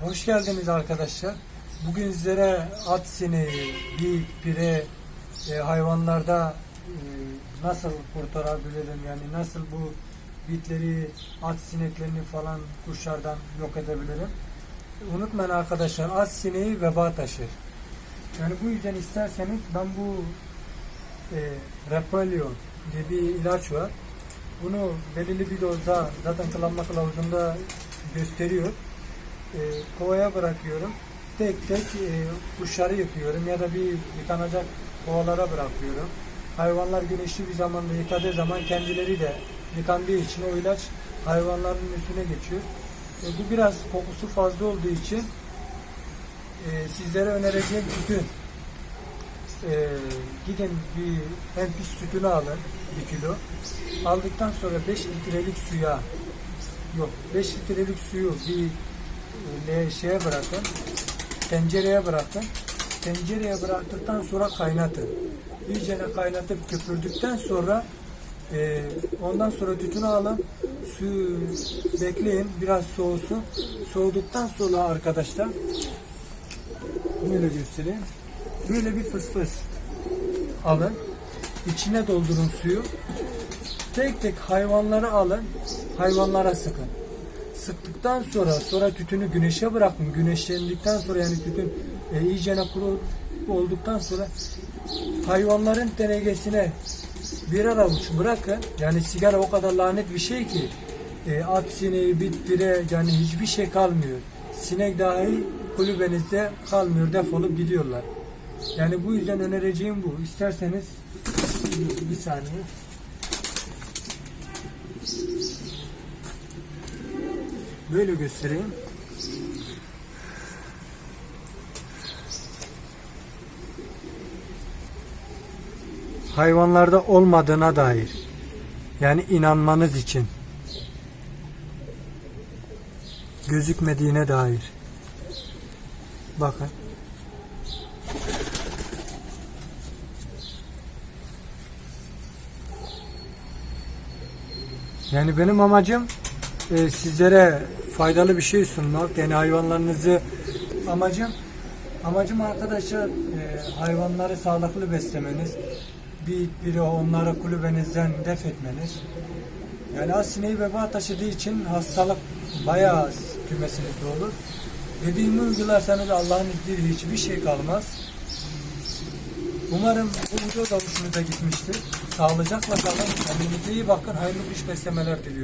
Hoş geldiniz arkadaşlar. Bugün sizlere at sineği, geyik, pire e, hayvanlarda e, nasıl kurtarabilirim yani nasıl bu bitleri, at sineklerini falan kuşlardan yok edebilirim. Unutmayın arkadaşlar at sineği veba taşır. Yani bu yüzden isterseniz ben bu e, Repellion diye bir ilaç var. Bunu belirli bir dozda zaten kullanma kılavuzunda gösteriyor. E, kovaya bırakıyorum. Tek tek e, kuşları yıkıyorum ya da bir yıkanacak kovalara bırakıyorum. Hayvanlar güneşli bir zamanda yıkadığı zaman kendileri de yıkandığı için o ilaç hayvanların üstüne geçiyor. E, bu biraz kokusu fazla olduğu için e, sizlere önereceğim tütün. E, gidin bir en sütünü alın bir kilo. Aldıktan sonra 5 litrelik suya yok 5 litrelik suyu bir şeye bırakın. Tencereye bırakın. Tencereye bıraktıktan sonra kaynatın. İyicene kaynatıp köpürdükten sonra e, ondan sonra tütünü alın. Suyu bekleyin. Biraz soğusun. Soğuduktan sonra arkadaşlar böyle göstereyim. Böyle bir fıs fıs alın. İçine doldurun suyu. Tek tek hayvanları alın. Hayvanlara sıkın. Sıktıktan sonra sonra tütünü güneşe bırakın. Güneşlendikten sonra yani tütün e, iyicene kuru olduktan sonra hayvanların denegesine birer avuç bırakın. Yani sigara o kadar lanet bir şey ki e, at sineği, bit, yani hiçbir şey kalmıyor. Sinek dahi kulübenizde kalmıyor. Defolup gidiyorlar. Yani bu yüzden önereceğim bu. İsterseniz bir, bir saniye. Böyle göstereyim. Hayvanlarda olmadığına dair. Yani inanmanız için. Gözükmediğine dair. Bakın. Yani benim amacım e, sizlere faydalı bir şey sunmak. Yani hayvanlarınızı amacım amacım arkadaşlar e, hayvanları sağlıklı beslemeniz. Bir biri onları kulübenizden def etmeniz. Yani az sineği veba taşıdığı için hastalık bayağı kümesinizde olur. Dediğimi uygularsanız Allah'ın izniyle hiçbir şey kalmaz. Umarım bu video da hoşunuza gitmiştir. Sağlıcakla kalın. Kendinize iyi bakın. Hayırlı iş beslemeler diliyorum.